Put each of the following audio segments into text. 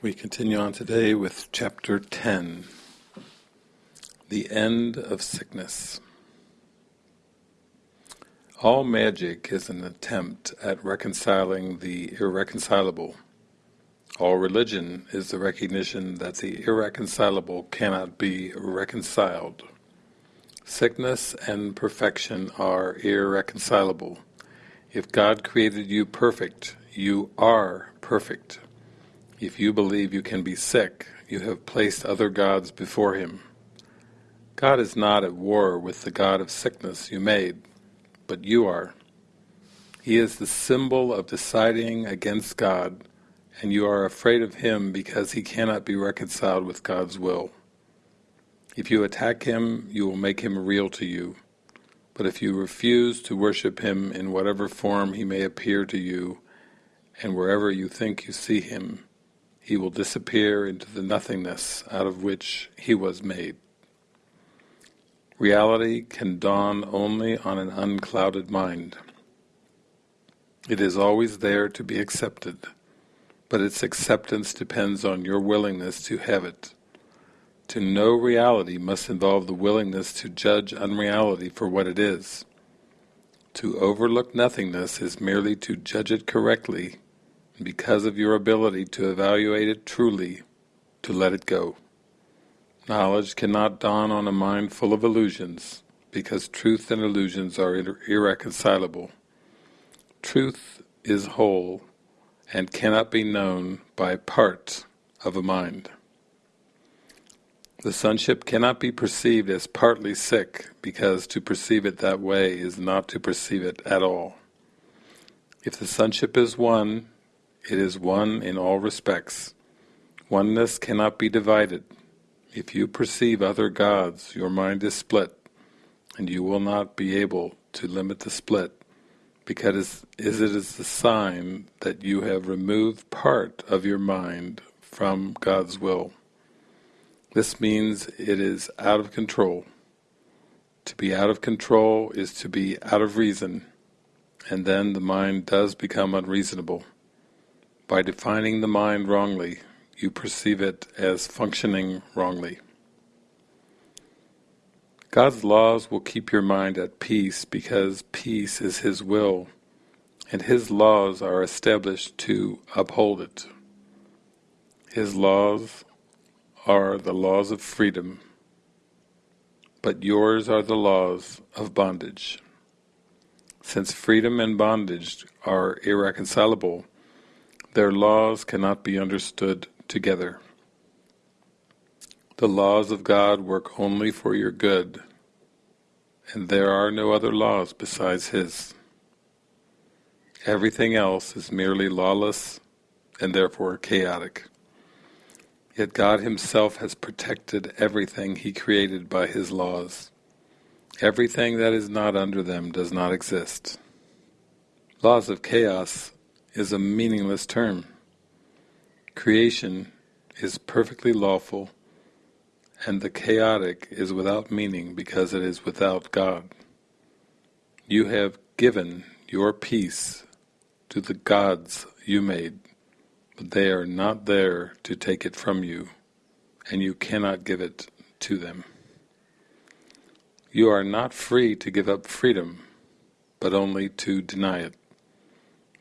We continue on today with chapter 10, The End of Sickness. All magic is an attempt at reconciling the irreconcilable. All religion is the recognition that the irreconcilable cannot be reconciled. Sickness and perfection are irreconcilable. If God created you perfect, you are perfect. If you believe you can be sick, you have placed other gods before him. God is not at war with the god of sickness you made, but you are. He is the symbol of deciding against God, and you are afraid of him because he cannot be reconciled with God's will. If you attack him, you will make him real to you. But if you refuse to worship him in whatever form he may appear to you, and wherever you think you see him, he will disappear into the nothingness out of which he was made. Reality can dawn only on an unclouded mind. It is always there to be accepted, but its acceptance depends on your willingness to have it. To know reality must involve the willingness to judge unreality for what it is. To overlook nothingness is merely to judge it correctly because of your ability to evaluate it truly, to let it go. Knowledge cannot dawn on a mind full of illusions, because truth and illusions are irreconcilable. Truth is whole, and cannot be known by parts of a mind. The sonship cannot be perceived as partly sick, because to perceive it that way is not to perceive it at all. If the sonship is one, it is one in all respects. Oneness cannot be divided. If you perceive other gods, your mind is split, and you will not be able to limit the split, because it is the sign that you have removed part of your mind from God's will. This means it is out of control. To be out of control is to be out of reason, and then the mind does become unreasonable. By defining the mind wrongly, you perceive it as functioning wrongly. God's laws will keep your mind at peace because peace is His will, and His laws are established to uphold it. His laws are the laws of freedom, but yours are the laws of bondage. Since freedom and bondage are irreconcilable, their laws cannot be understood together. The laws of God work only for your good, and there are no other laws besides His. Everything else is merely lawless and therefore chaotic. Yet God Himself has protected everything He created by His laws. Everything that is not under them does not exist. Laws of chaos is a meaningless term. Creation is perfectly lawful, and the chaotic is without meaning because it is without God. You have given your peace to the gods you made, but they are not there to take it from you, and you cannot give it to them. You are not free to give up freedom, but only to deny it.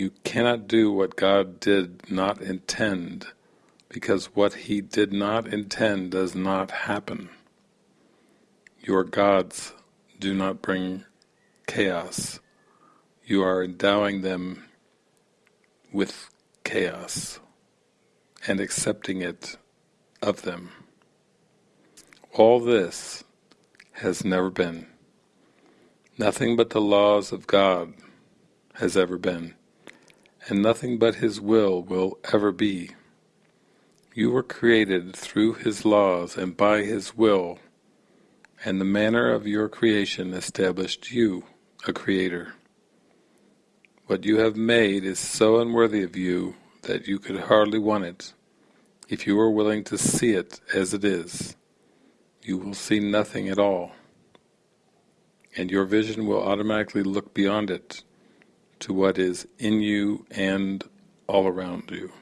You cannot do what God did not intend, because what He did not intend does not happen. Your gods do not bring chaos. You are endowing them with chaos and accepting it of them. All this has never been. Nothing but the laws of God has ever been and nothing but His will will ever be. You were created through His laws and by His will, and the manner of your creation established you a creator. What you have made is so unworthy of you that you could hardly want it. If you are willing to see it as it is, you will see nothing at all, and your vision will automatically look beyond it to what is in you and all around you.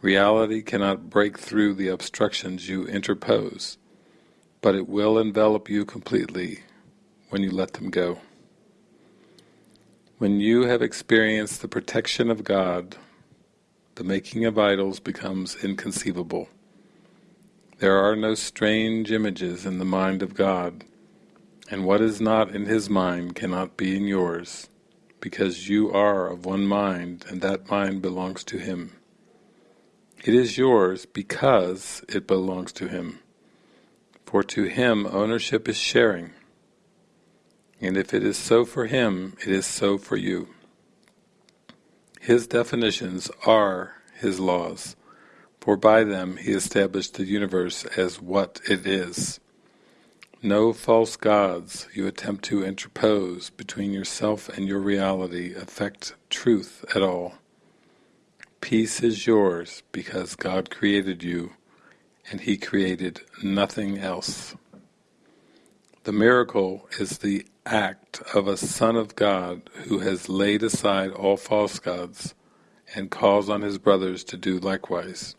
Reality cannot break through the obstructions you interpose, but it will envelop you completely when you let them go. When you have experienced the protection of God, the making of idols becomes inconceivable. There are no strange images in the mind of God, and what is not in His mind cannot be in yours, because you are of one mind and that mind belongs to Him. It is yours because it belongs to Him, for to Him ownership is sharing, and if it is so for Him, it is so for you. His definitions are His laws, for by them He established the universe as what it is. No false gods you attempt to interpose between yourself and your reality affect truth at all. Peace is yours because God created you and He created nothing else. The miracle is the act of a Son of God who has laid aside all false gods and calls on his brothers to do likewise.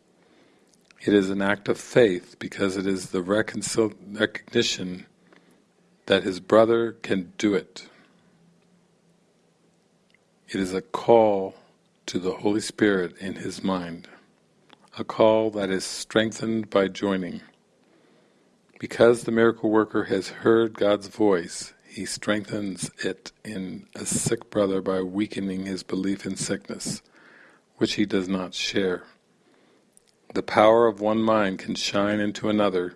It is an act of faith because it is the recognition that his brother can do it. It is a call to the Holy Spirit in his mind, a call that is strengthened by joining. Because the miracle worker has heard God's voice, he strengthens it in a sick brother by weakening his belief in sickness, which he does not share. The power of one mind can shine into another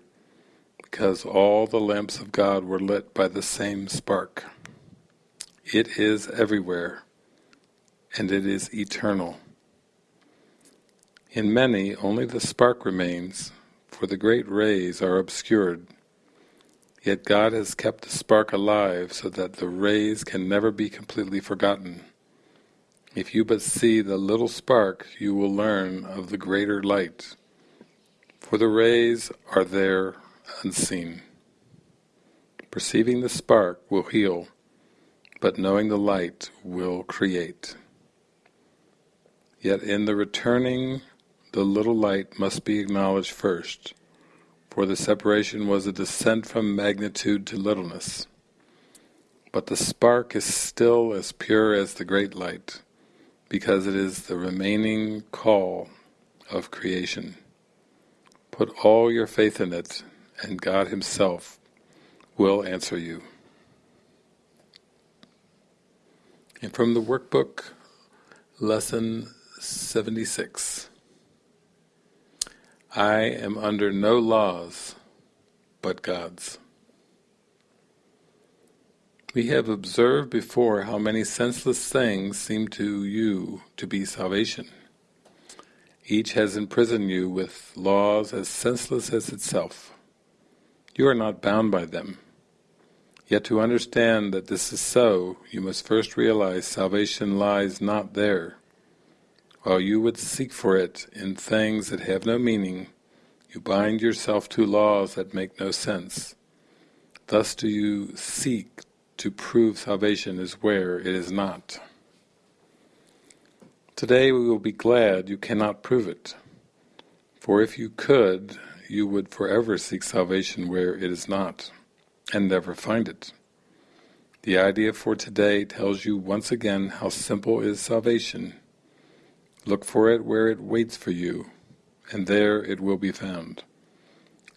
because all the lamps of God were lit by the same spark. It is everywhere, and it is eternal. In many only the spark remains, for the great rays are obscured. Yet God has kept the spark alive so that the rays can never be completely forgotten. If you but see the little spark, you will learn of the greater light. For the rays are there unseen. Perceiving the spark will heal, but knowing the light will create. Yet in the returning, the little light must be acknowledged first, for the separation was a descent from magnitude to littleness. But the spark is still as pure as the great light, because it is the remaining call of creation. Put all your faith in it, and God Himself will answer you. And from the workbook, Lesson 76 I am under no laws but God's. We have observed before how many senseless things seem to you to be salvation. Each has imprisoned you with laws as senseless as itself. You are not bound by them. Yet to understand that this is so, you must first realize salvation lies not there. While you would seek for it in things that have no meaning, you bind yourself to laws that make no sense. Thus do you seek to prove salvation is where it is not. Today we will be glad you cannot prove it, for if you could, you would forever seek salvation where it is not, and never find it. The idea for today tells you once again how simple is salvation. Look for it where it waits for you, and there it will be found.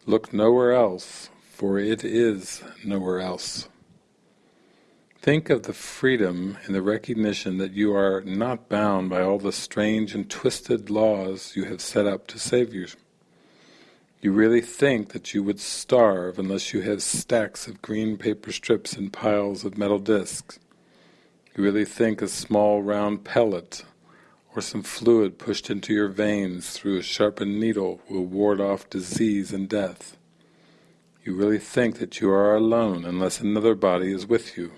Look nowhere else, for it is nowhere else. Think of the freedom and the recognition that you are not bound by all the strange and twisted laws you have set up to save you. You really think that you would starve unless you have stacks of green paper strips and piles of metal discs. You really think a small round pellet or some fluid pushed into your veins through a sharpened needle will ward off disease and death. You really think that you are alone unless another body is with you.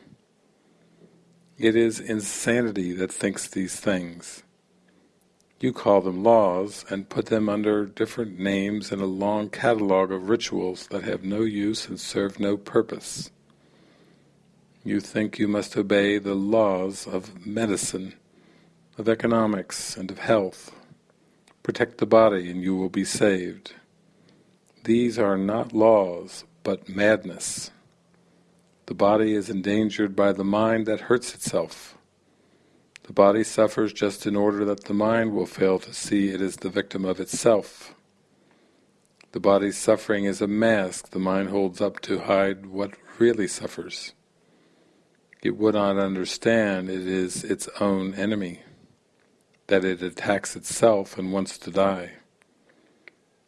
It is insanity that thinks these things. You call them laws and put them under different names in a long catalogue of rituals that have no use and serve no purpose. You think you must obey the laws of medicine, of economics and of health, Protect the body and you will be saved. These are not laws, but madness. The body is endangered by the mind that hurts itself. The body suffers just in order that the mind will fail to see it is the victim of itself. The body's suffering is a mask the mind holds up to hide what really suffers. It would not understand it is its own enemy, that it attacks itself and wants to die.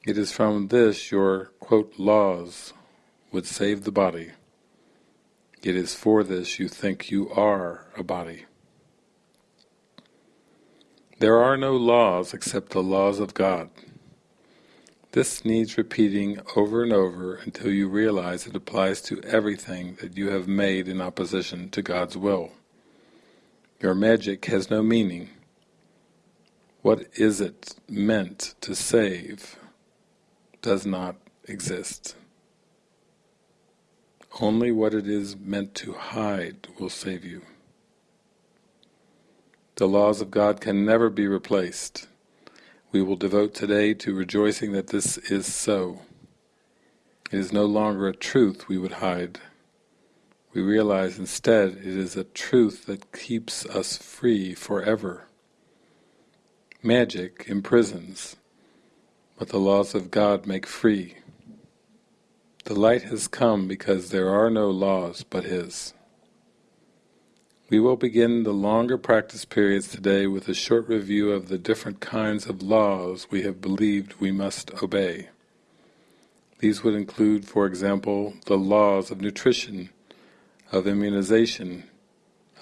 It is from this your, quote, laws would save the body. It is for this you think you are a body. There are no laws except the laws of God. This needs repeating over and over until you realize it applies to everything that you have made in opposition to God's will. Your magic has no meaning. What is it meant to save does not exist. Only what it is meant to hide will save you. The laws of God can never be replaced. We will devote today to rejoicing that this is so. It is no longer a truth we would hide. We realize instead it is a truth that keeps us free forever. Magic imprisons, but the laws of God make free. The light has come because there are no laws but His. We will begin the longer practice periods today with a short review of the different kinds of laws we have believed we must obey. These would include, for example, the laws of nutrition, of immunization,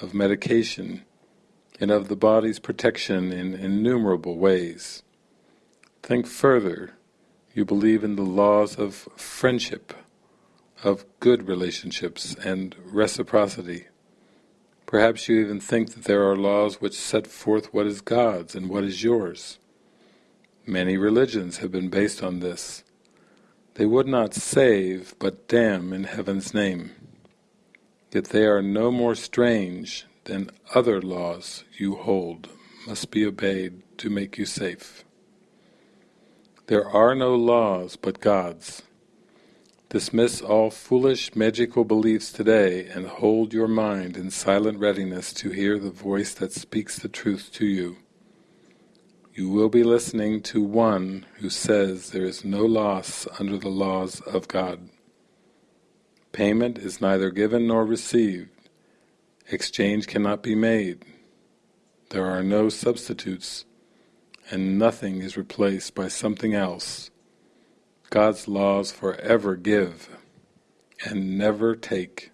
of medication, and of the body's protection in innumerable ways. Think further you believe in the laws of friendship, of good relationships and reciprocity. Perhaps you even think that there are laws which set forth what is God's and what is yours. Many religions have been based on this. They would not save, but damn in heaven's name. Yet they are no more strange than other laws you hold must be obeyed to make you safe. There are no laws but God's. Dismiss all foolish magical beliefs today and hold your mind in silent readiness to hear the voice that speaks the truth to you. You will be listening to one who says there is no loss under the laws of God. Payment is neither given nor received. Exchange cannot be made. There are no substitutes and nothing is replaced by something else. God's laws forever give and never take.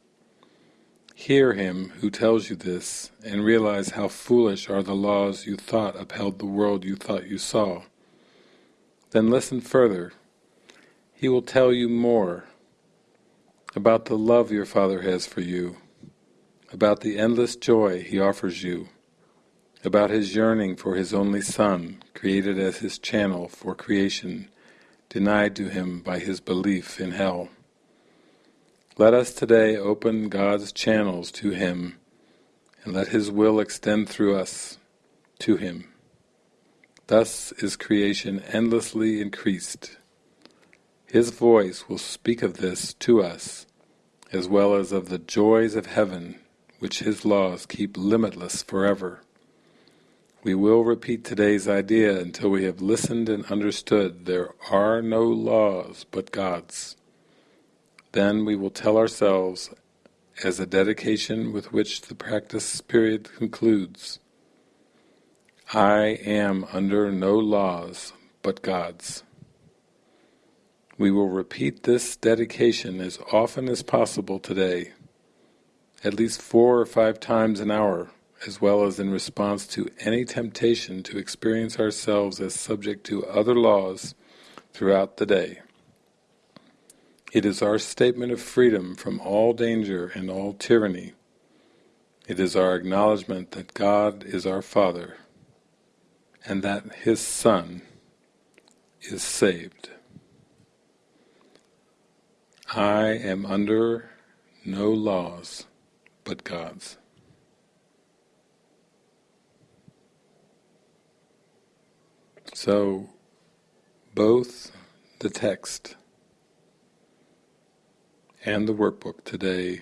Hear him who tells you this and realize how foolish are the laws you thought upheld the world you thought you saw. Then listen further. He will tell you more about the love your Father has for you, about the endless joy He offers you, about his yearning for his only Son, created as his channel for creation, denied to him by his belief in hell. Let us today open God's channels to him and let his will extend through us to him. Thus is creation endlessly increased. His voice will speak of this to us, as well as of the joys of heaven, which his laws keep limitless forever. We will repeat today's idea until we have listened and understood there are no laws but God's. Then we will tell ourselves, as a dedication with which the practice period concludes, I am under no laws but God's. We will repeat this dedication as often as possible today, at least four or five times an hour as well as in response to any temptation to experience ourselves as subject to other laws throughout the day. It is our statement of freedom from all danger and all tyranny. It is our acknowledgement that God is our Father and that His Son is saved. I am under no laws but God's. So, both the text and the workbook today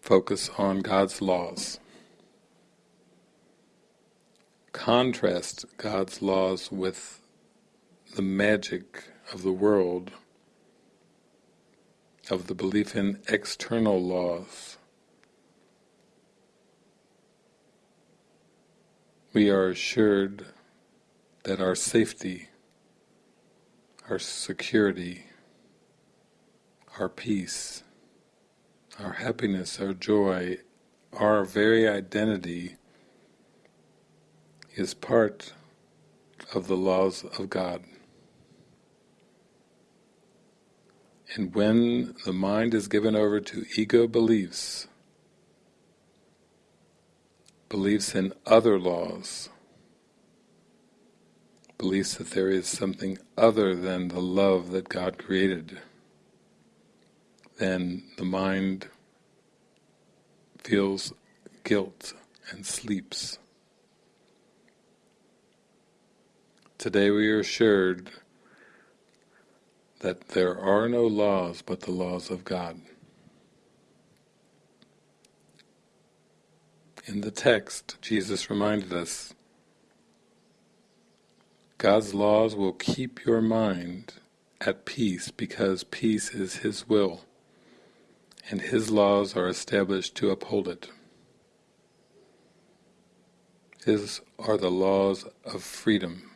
focus on God's laws. Contrast God's laws with the magic of the world, of the belief in external laws. We are assured that our safety, our security, our peace, our happiness, our joy, our very identity is part of the laws of God. And when the mind is given over to ego beliefs, beliefs in other laws, beliefs that there is something other than the love that God created, then the mind feels guilt and sleeps. Today we are assured that there are no laws but the laws of God. In the text, Jesus reminded us, God's laws will keep your mind at peace because peace is His will, and His laws are established to uphold it. His are the laws of freedom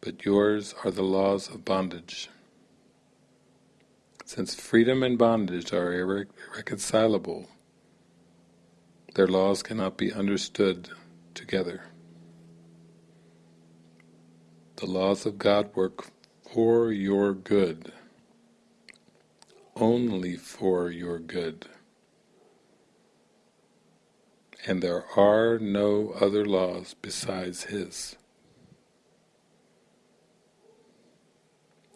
but yours are the laws of bondage. Since freedom and bondage are irreconcilable, their laws cannot be understood together. The laws of God work for your good, only for your good. And there are no other laws besides His.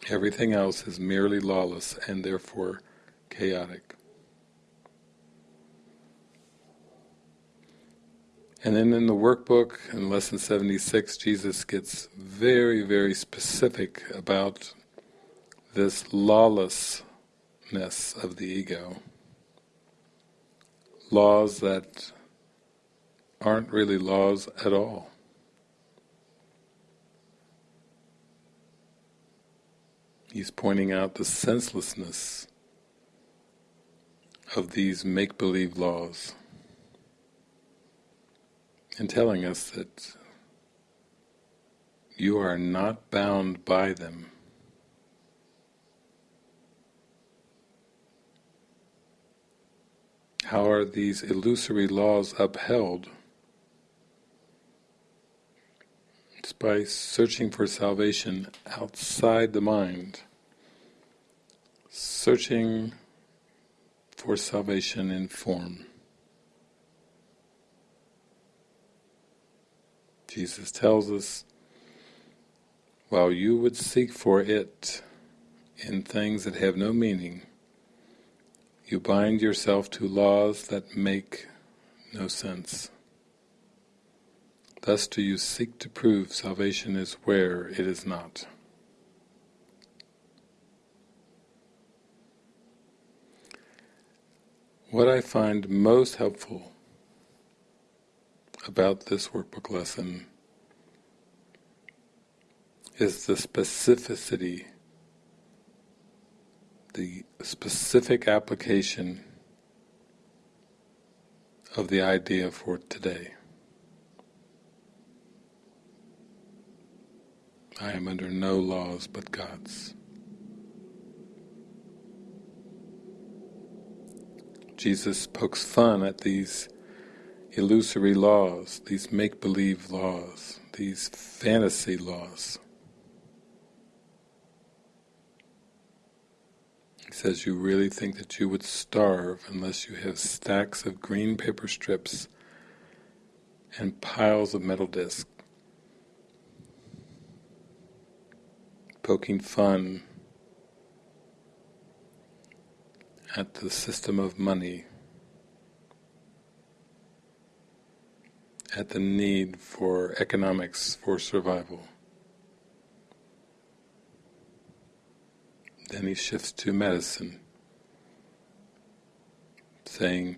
Everything else is merely lawless and therefore chaotic. And then in the workbook, in Lesson 76, Jesus gets very, very specific about this lawlessness of the ego. Laws that aren't really laws at all. He's pointing out the senselessness of these make-believe laws and telling us that you are not bound by them. How are these illusory laws upheld? It's by searching for salvation outside the mind, searching for salvation in form. Jesus tells us, while you would seek for it in things that have no meaning, you bind yourself to laws that make no sense. Thus do you seek to prove salvation is where it is not. What I find most helpful about this workbook lesson is the specificity, the specific application of the idea for today. I am under no laws but God's. Jesus pokes fun at these illusory laws, these make-believe laws, these fantasy laws. He says, you really think that you would starve unless you have stacks of green paper strips and piles of metal discs poking fun at the system of money at the need for economics for survival. Then he shifts to medicine, saying,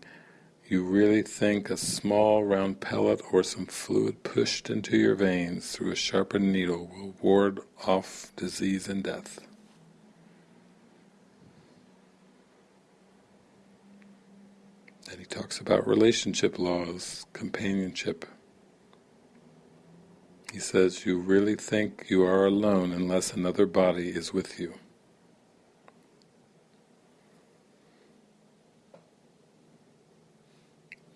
you really think a small round pellet or some fluid pushed into your veins through a sharpened needle will ward off disease and death. Then he talks about relationship laws, companionship. He says, you really think you are alone unless another body is with you.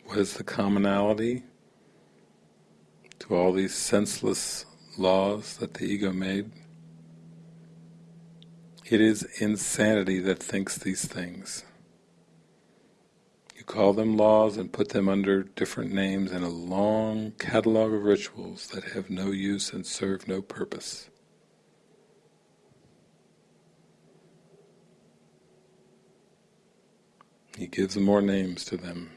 What is the commonality to all these senseless laws that the ego made? It is insanity that thinks these things. Call them laws and put them under different names in a long catalogue of rituals that have no use and serve no purpose. He gives more names to them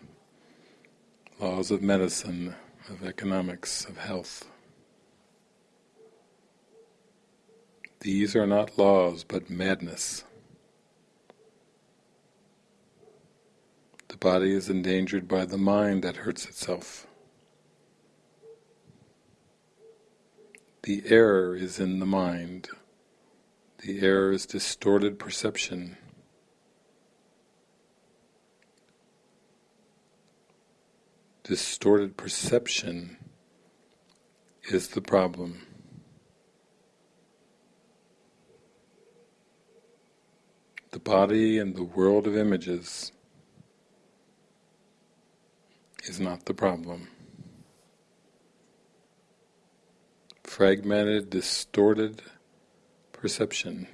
laws of medicine, of economics, of health. These are not laws, but madness. The body is endangered by the mind that hurts itself. The error is in the mind. The error is distorted perception. distorted perception is the problem. The body and the world of images is not the problem. Fragmented, distorted perception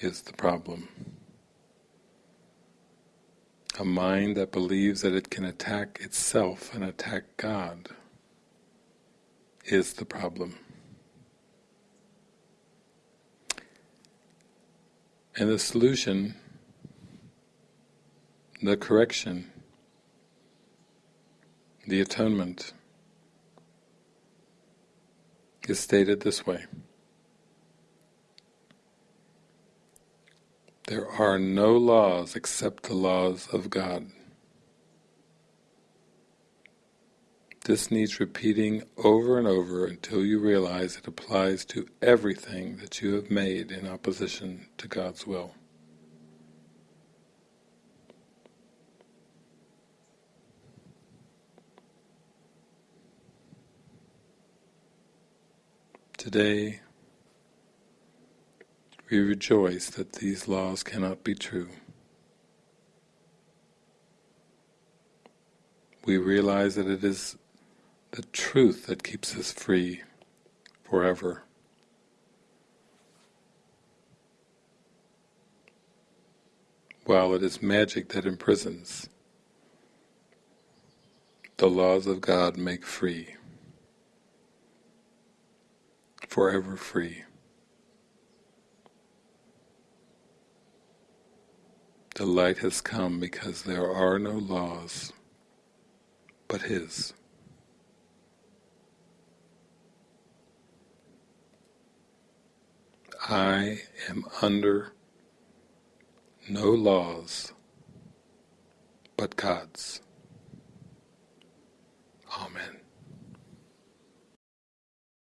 is the problem. A mind that believes that it can attack itself and attack God is the problem. And the solution, the correction, the atonement is stated this way. There are no laws except the laws of God. This needs repeating over and over until you realize it applies to everything that you have made in opposition to God's will. Today, we rejoice that these laws cannot be true. We realize that it is the truth that keeps us free forever. While it is magic that imprisons, the laws of God make free, forever free. The light has come because there are no laws but His. I am under no laws but God's. Amen.